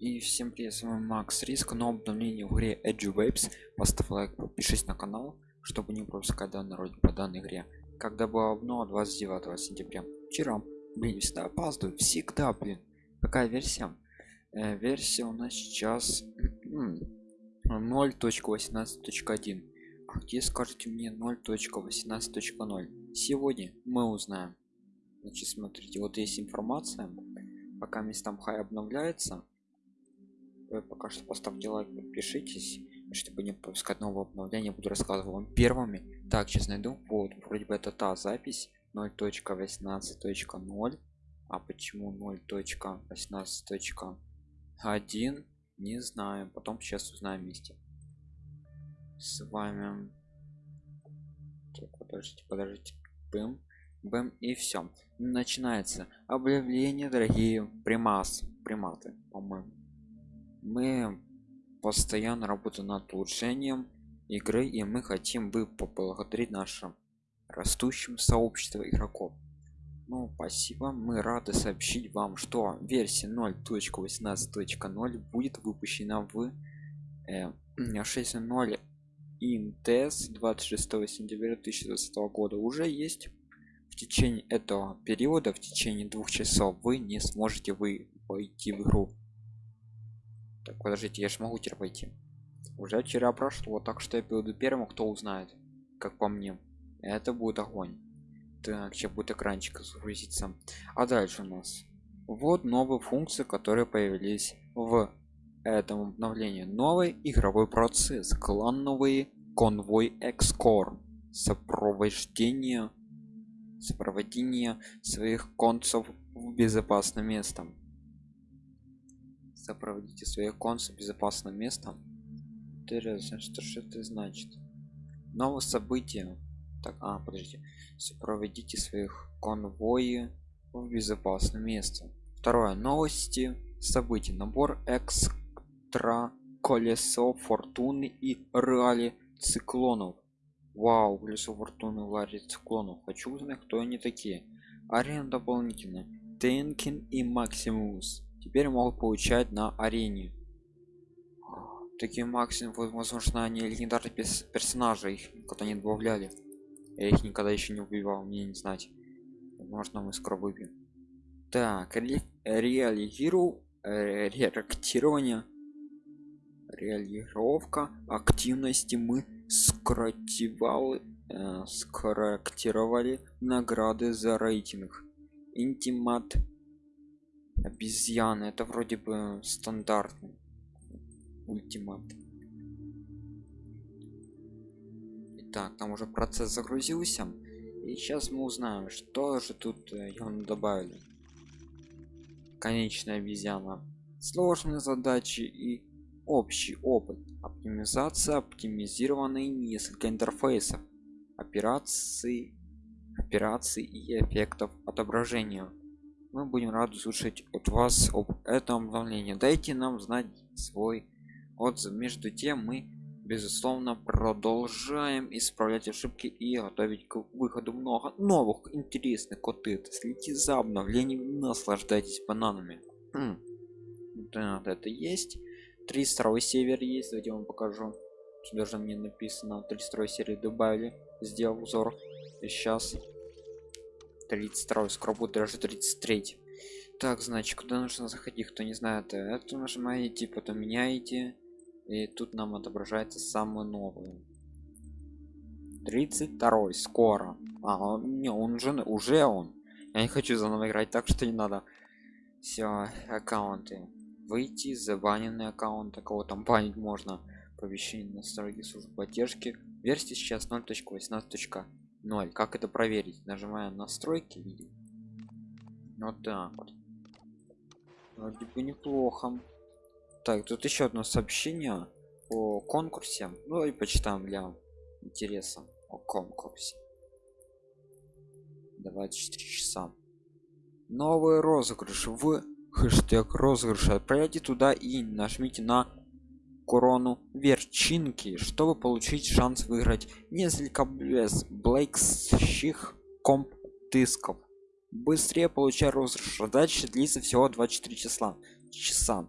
И всем привет, с вами Макс Риск, но обновление в игре Edge Waves. Поставь лайк, подпишись на канал, чтобы не пропускать данный ролик по данной игре. Когда было обнова 29 сентября. Вчера, блин, всегда опаздываю, всегда, блин. Какая версия? Э, версия у нас сейчас 0.18.1. А где скажите мне 0.18.0? Сегодня мы узнаем. Значит, смотрите, вот есть информация. Пока местам хай обновляется, вы пока что поставьте лайк подпишитесь чтобы не пропускать нового обновления буду рассказывать вам первыми. Так сейчас найду. Вот вроде бы это та запись. 0.18.0 а почему 0.18.1 не знаю потом сейчас узнаем вместе. С вами. Так, подождите подождите. Бэм бэм и все начинается объявление дорогие примас приматы по-моему мы постоянно работаем над улучшением игры и мы хотим бы поблагодарить нашим растущим сообщество игроков. Ну спасибо. Мы рады сообщить вам что версия 0.18.0 будет выпущена в э, 6.0 интес 26 сентября 2020 года. Уже есть в течение этого периода в течение двух часов вы не сможете вы войти в игру так, подождите, я же могу теперь пойти. Уже вчера прошло, так что я буду первым, кто узнает, как по мне. Это будет огонь. Так, сейчас будет экранчик загрузиться. А дальше у нас. Вот новые функции, которые появились в этом обновлении. Новый игровой процесс, клановый конвой экскор, сопровождение, сопровождение своих концов в безопасное место сопроводите своих консов безопасным местом интересно что что это значит. Новое событие так а подождите сопроводите своих конвои в безопасное место второе новости событий набор экстра колесо фортуны и реали циклонов. Вау колесо фортуны лари циклонов. Хочу узнать кто они такие. Арена дополнительно тенкин и максимус теперь могут получать на арене. Таким максимум возможно они легендарные персонажи их никогда не добавляли. Я их никогда еще не убивал мне не знать. Возможно мы скоро выбьем так ре реализиру э, реактирование. Реализировка активности мы скоротивали э, скорректировали награды за рейтинг. Интимат обезьяны. Это вроде бы стандартный ультимат. Итак, там уже процесс загрузился. И сейчас мы узнаем что же тут э, он добавили. Конечная обезьяна. Сложные задачи и общий опыт. Оптимизация оптимизированные несколько интерфейсов. Операции операций и эффектов отображения мы будем рады слушать от вас об этом обновлении дайте нам знать свой отзыв. Между тем мы безусловно продолжаем исправлять ошибки и готовить к выходу много новых интересных коты. Следите за обновлением наслаждайтесь бананами. Хм. да это есть. 32 север есть. Давайте вам покажу. Сюда же мне написано 32 серии добавили. Сделал узор. И сейчас 32 скоро будет даже 33 так значит куда нужно заходить кто не знает это нажимаете потом меняете и тут нам отображается самый новый 32 скоро. А не он уже уже он. Я не хочу заново играть так что не надо. Все аккаунты. Выйти забаненный аккаунт кого там банить можно? Оповещение настройки службы поддержки. Версия сейчас 0.18. 0 как это проверить? Нажимаем настройки вот так вот. Вроде бы неплохо. Так тут еще одно сообщение о конкурсе. Ну и почитаем для интереса о конкурсе. 24 часа. Новый розыгрыш в хэштег розыгрыша отправляйте туда и нажмите на корону верчинки чтобы получить шанс выиграть несколько без блейксчих комп дисков быстрее получай розыгрыш задача длится всего 24 числа часа.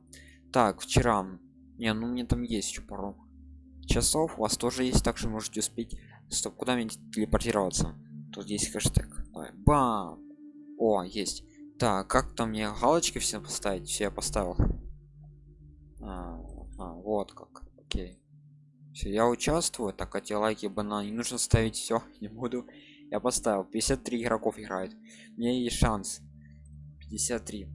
Так вчера. Не ну мне там есть еще пару часов. У вас тоже есть так что можете успеть стоп куда мне телепортироваться. Тут есть хэштег. Давай. бам! О есть. Так как там мне галочки все поставить? Все я поставил. А, а, вот как окей. Все я участвую так эти лайки банан не нужно ставить все не буду. Я поставил 53 игроков играет. У меня есть шанс. 53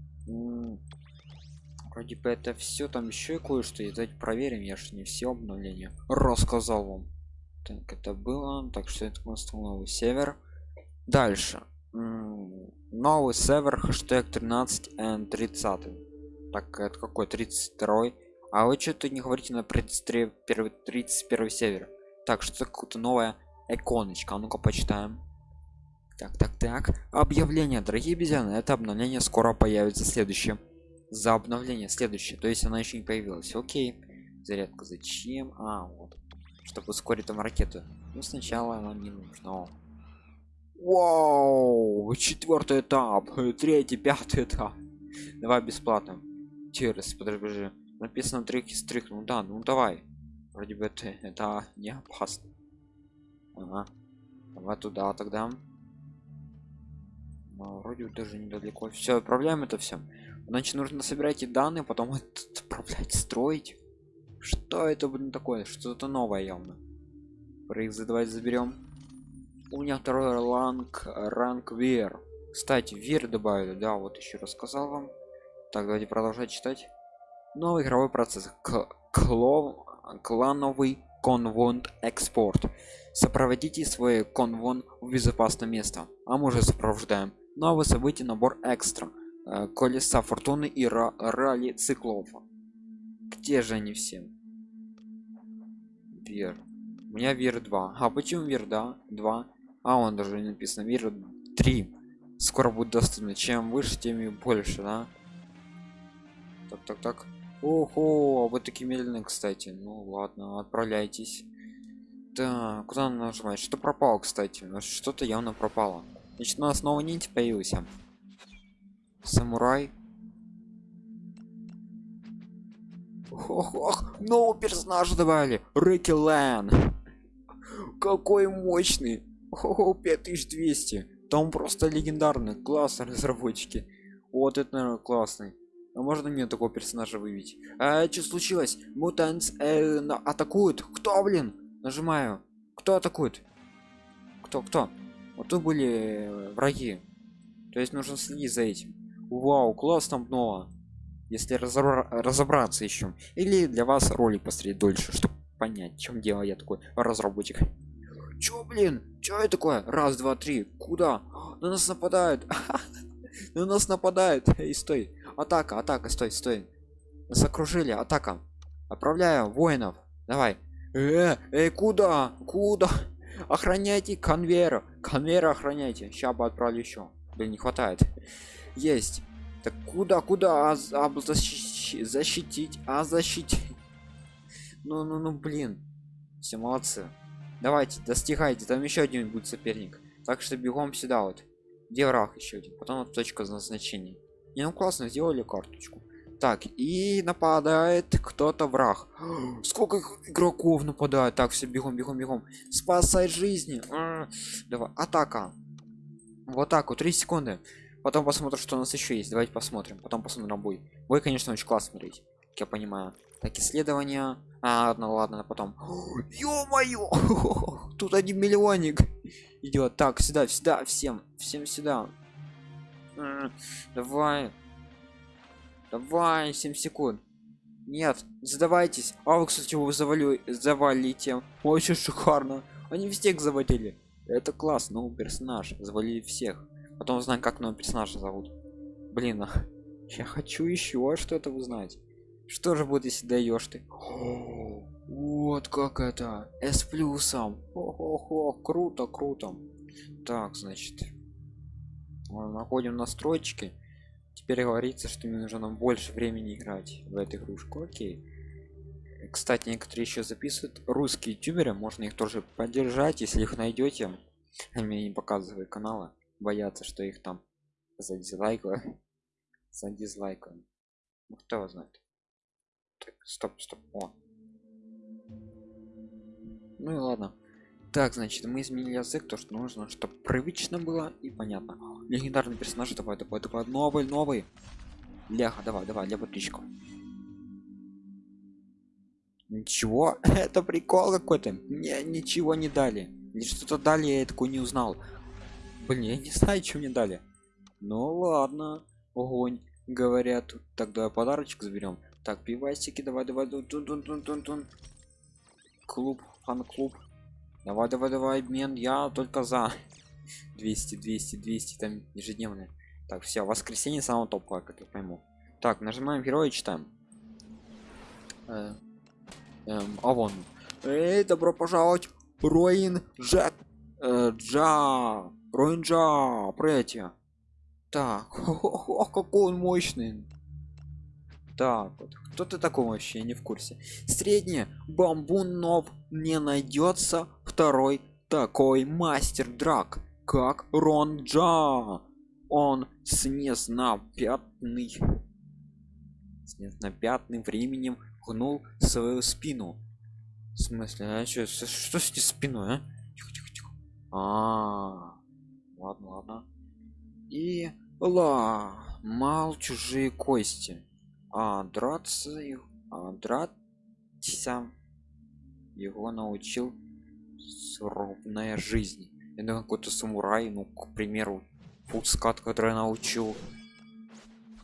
вроде бы это все там еще кое-что и давайте проверим я же не все обновления рассказал вам. Так это было так что это новый север дальше. Новый север хэштег 13 n 30 так это какой 32 а вы что-то не говорите на 31 31 север так что какое-то новая иконочка а ну-ка почитаем. Так так так. Объявление. Дорогие обезьяны это обновление скоро появится. Следующее. За обновление следующее. То есть она еще не появилась окей. Зарядка зачем? А вот. Чтобы ускорить там ракету. Ну сначала она не нужна. Вау, четвертый этап, третий, пятый этап. Давай бесплатно. Через, подожди, написано трик из трик. Ну да, ну давай. Вроде бы это, это не опасно. Ага. Давай туда тогда. Но вроде даже недалеко. Все, отправляем это все. Значит, нужно собирать эти данные, потом отправлять, строить. Что это, блин, такое? Что-то новое явно. Проект давайте заберем у меня второй ранг ранг вер кстати вер добавили да вот еще рассказал вам так давайте продолжать читать новый игровой процесс. К клон клановый конвонт экспорт. Сопроводите свой конвон в безопасное место. А мы уже сопровождаем. Новые события набор экстра. Э, колеса фортуны и ралли циклов. Где же они все? Вер у меня вер 2 а почему вер да 2 а он даже не написано. Мир 3 скоро будет доступно. Чем выше тем и больше да? Так так так ого вы такие медленные кстати. Ну ладно отправляйтесь. Да куда нажимать что пропало кстати. Ну, что-то явно пропало. Значит у нас снова нить появился самурай. Ох, ох нового персонажа добавили. Рики Лэн какой мощный. Ого, 5200. Там просто легендарный, классно разработчики. Вот это, наверное, классный. А можно мне такого персонажа выявить? А что случилось? Мутанс э, атакуют. Кто, блин? Нажимаю. Кто атакует? Кто, кто? Вот тут были э, враги. То есть нужно следить за этим. Вау, класс там. Если разобра разобраться еще. Или для вас ролик посмотреть дольше, чтобы понять, чем дело я такой разработчик. Чё, блин? Чё это такое? Раз, два, три. Куда? На нас нападают. На нас нападают. Эй, стой. Атака, атака, стой, стой. Нас окружили. Атака. Отправляю воинов. Давай. Э, эй, куда? Куда? Охраняйте конвейер. Конвейер охраняйте. Сейчас бы отправлю еще. Блин, не хватает. Есть. Так куда, куда? А, а защитить, защитить, а защитить. Ну, ну, ну, блин. Все молодцы давайте достигайте там еще один будет соперник так что бегом сюда вот где враг еще один потом вот точка назначения не ну классно сделали карточку. Так и нападает кто-то враг. Сколько игроков нападает? Так все бегом бегом бегом. Спасай жизни. А, давай атака. Вот так вот 3 секунды. Потом посмотрим что у нас еще есть. Давайте посмотрим потом посмотрим бой. Бой конечно очень классно смотреть как я понимаю. Так исследования а ладно ладно потом. Ё-моё! Тут один миллионник. Идет так сюда сюда всем всем сюда давай. Давай 7 секунд. Нет задавайтесь. А вы кстати его завалю завалите. Очень шикарно. Они везде заводили это класс новый персонаж. Завалили всех. Потом узнаем как новый персонажа зовут. Блин я хочу еще что-то узнать. Что же будет если даешь ты? Вот как это. С плюсом. Хо-хо-хо, круто круто. Так значит находим настройки. Теперь говорится что мне нужно больше времени играть в эту игрушку. Окей. Кстати некоторые еще записывают. Русские ютуберы можно их тоже поддержать если их найдете. Мне не показывают канала боятся что их там за дизлайкают. За дизлайкают. Ну, кто знает? Так, стоп, стоп. О. Ну и ладно. Так, значит, мы изменили язык, то что нужно, чтобы привычно было и понятно. Легендарный персонаж, давай, давай, давай, новый, новый. Ляха, давай, давай, для подписчиков. Ничего, это прикол какой-то. Мне ничего не дали. Или что-то дали, я такой не узнал. Блин, я не знаю, что мне дали. Ну ладно, огонь, говорят. Тогда подарочек заберем. Так, пивасики, давай, давай, тун -тун -тун -тун -тун. Клуб, фан-клуб. Давай, давай, давай, обмен, я только за. 200, 200, 200, там ежедневные. Так, все, воскресенье самого топовое, как я пойму. Так, нажимаем героя, читаем. Э, эм, а вон. Эй, добро пожаловать, Роин Джек. Э, Джа. Роин Джа, пройти. Так, о, какой он мощный. Так, вот. кто ты такой вообще, не в курсе. Средний бамбунов не найдется второй такой мастер драк, как Рон Джа. Он снес на пятный снес на пятным временем гнул свою спину. В смысле, а что, что с спиной, а? Тихо, тихо, тихо. А, -а, -а. ладно, ладно. И ла, мал чужие кости а драться а драться его научил суровная жизнь. Это какой-то самурай ну к примеру фускат который научил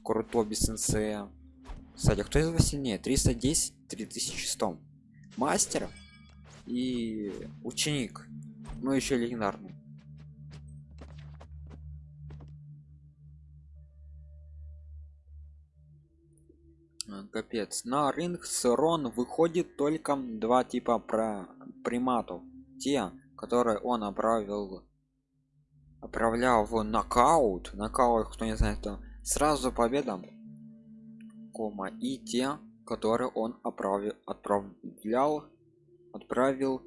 крутоби сенсея. Кстати а кто из вас сильнее? 310 3100 мастер и ученик. Ну еще легендарный капец. На рынок сырон выходит только два типа про приматов. Те которые он отправил отправлял в нокаут. Нокаут кто не знает то сразу победа. Кома. И те которые он отправил отправлял отправил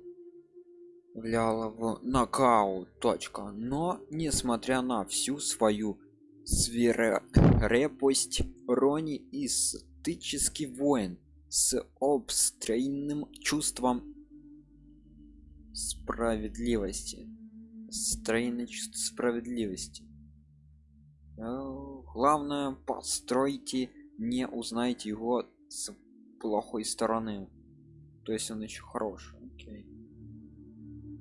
влял в нокаут. Точка. Но несмотря на всю свою свирепость рони из статический воин с обстройным чувством справедливости. Стройное чувство справедливости. Э, главное постройте не узнайте его с плохой стороны. То есть он еще хороший Окей.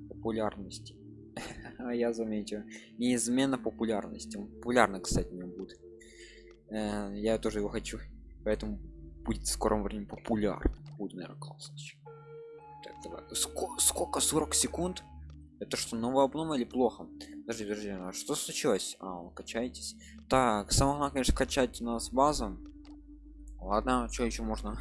популярности. А я заметил неизменно популярности. Он популярный кстати не будет. Э, я тоже его хочу поэтому будет в скором времени популярен будет наверное классно так, давай. Сколько, сколько 40 секунд? Это что новая обнова или плохо? Подожди подожди а что случилось? А качаетесь? Так самое главное конечно качать у нас базу ладно что еще можно?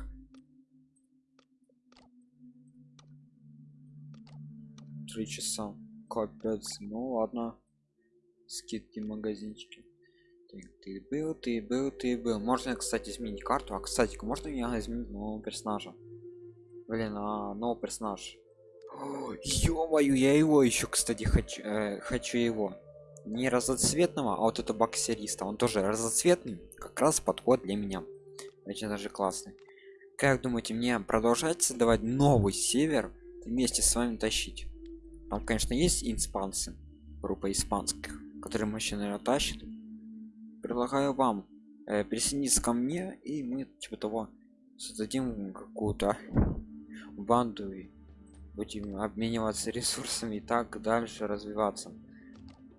Три часа. Капец. Ну ладно. Скидки магазинчики ты был ты был ты был. Можно кстати изменить карту. А кстати можно я изменить нового персонажа? Блин а новый персонаж ё-моё я его еще кстати хочу э, хочу его. Не разноцветного а вот это боксериста. Он тоже разноцветный. Как раз подход для меня. Очень даже классный. Как думаете мне продолжать создавать новый север вместе с вами тащить? Там конечно есть испанцы. Группа испанских которые мужчины тащат предлагаю вам э, присоединиться ко мне и мы типа того создадим какую-то банду и будем обмениваться ресурсами и так дальше развиваться.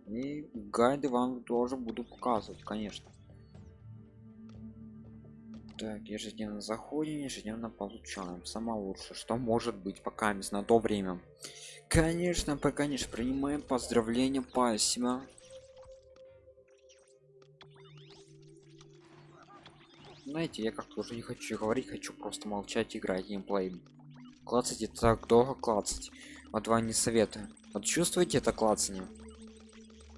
И гайды вам тоже буду показывать конечно. Так ежедневно заходим ежедневно получаем. Самое лучшее что может быть пока на то время. Конечно пока конечно принимаем поздравления спасибо знаете я как-то уже не хочу говорить хочу просто молчать играть геймплей. Клацать это так долго клацать. А два не советую. Вот чувствуете это клацание?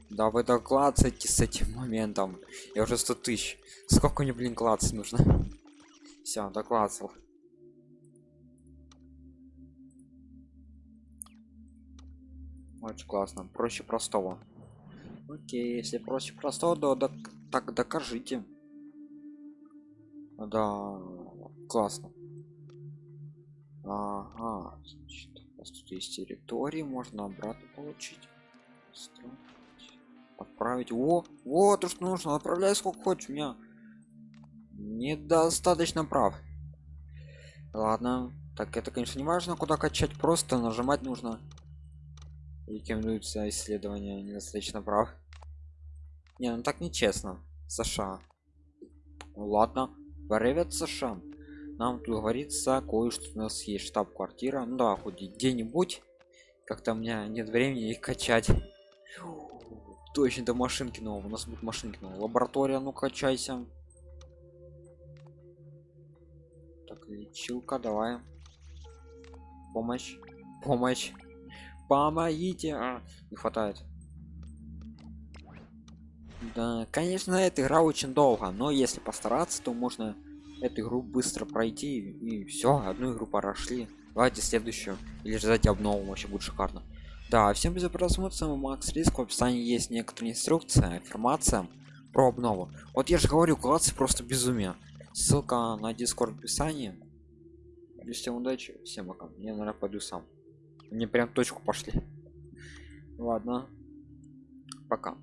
Да вы так клацаете с этим моментом. Я уже 100 тысяч. Сколько мне блин клацать нужно? Все доклацал. Очень классно. Проще простого. Окей если проще простого то да, так докажите да классно Ага, значит, у нас тут есть территории, можно обратно получить. Отправить. О, вот что нужно. Отправляй сколько хочешь. У меня недостаточно прав. Ладно. Так, это, конечно, не важно, куда качать. Просто нажимать нужно. Рекомендуется исследование недостаточно прав. Не, ну так нечестно. США. Ну, ладно. Привет, США. Нам тут говорится кое-что у нас есть штаб-квартира. Ну да хоть где-нибудь. Как-то у меня нет времени их качать. Точно до машинки нового у нас будет машинки нового лаборатория ну качайся. Так лечилка давай. Помощь помощь. Помогите. А, не хватает да конечно эта игра очень долго но если постараться то можно эту игру быстро пройти и все одну игру прошли. Давайте следующую или ждать обнову вообще будет шикарно. Да всем без просмотра с макс риск в описании есть некоторые инструкция информация про обнову. Вот я же говорю классы просто безумие. Ссылка на дискорд в описании. Всем удачи всем пока. Я наверное пойду сам. Мне прям точку пошли. Ладно. Пока